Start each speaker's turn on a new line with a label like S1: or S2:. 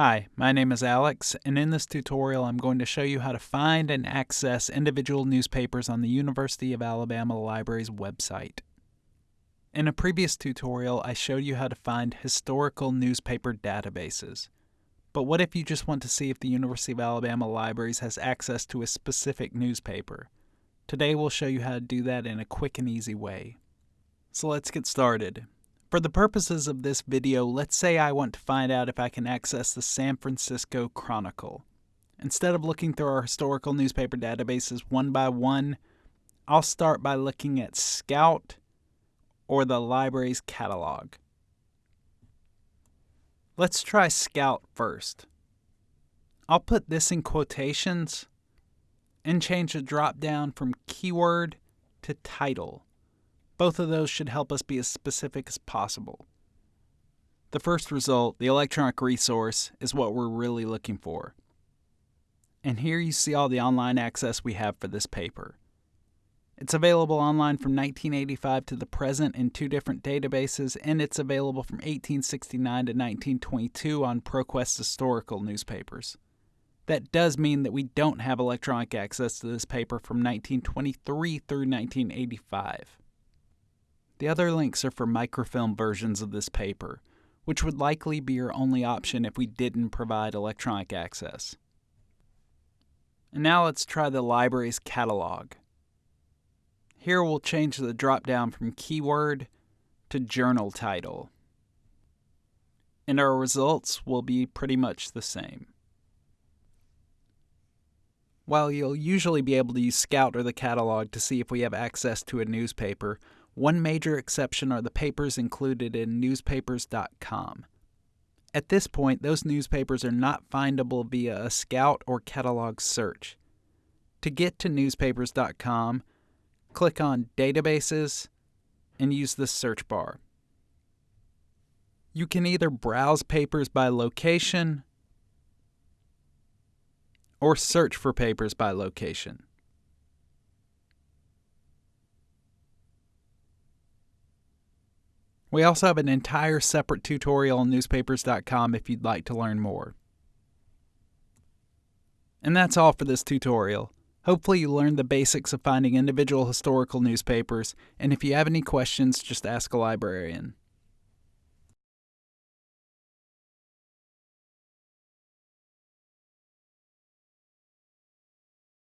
S1: Hi, my name is Alex, and in this tutorial I'm going to show you how to find and access individual newspapers on the University of Alabama Library's website. In a previous tutorial, I showed you how to find historical newspaper databases. But what if you just want to see if the University of Alabama Libraries has access to a specific newspaper? Today we'll show you how to do that in a quick and easy way. So let's get started. For the purposes of this video, let's say I want to find out if I can access the San Francisco Chronicle. Instead of looking through our historical newspaper databases one by one, I'll start by looking at Scout or the library's catalog. Let's try Scout first. I'll put this in quotations and change the drop down from keyword to title. Both of those should help us be as specific as possible. The first result, the electronic resource, is what we're really looking for. And here you see all the online access we have for this paper. It's available online from 1985 to the present in two different databases, and it's available from 1869 to 1922 on ProQuest historical newspapers. That does mean that we don't have electronic access to this paper from 1923 through 1985. The other links are for microfilm versions of this paper, which would likely be your only option if we didn't provide electronic access. And now let's try the library's catalog. Here we'll change the drop-down from keyword to journal title. And our results will be pretty much the same. While you'll usually be able to use Scout or the catalog to see if we have access to a newspaper, one major exception are the papers included in newspapers.com. At this point, those newspapers are not findable via a Scout or catalog search. To get to newspapers.com, click on Databases and use the search bar. You can either browse papers by location or search for papers by location. We also have an entire separate tutorial on newspapers.com if you'd like to learn more. And that's all for this tutorial. Hopefully you learned the basics of finding individual historical newspapers, and if you have any questions, just ask a librarian.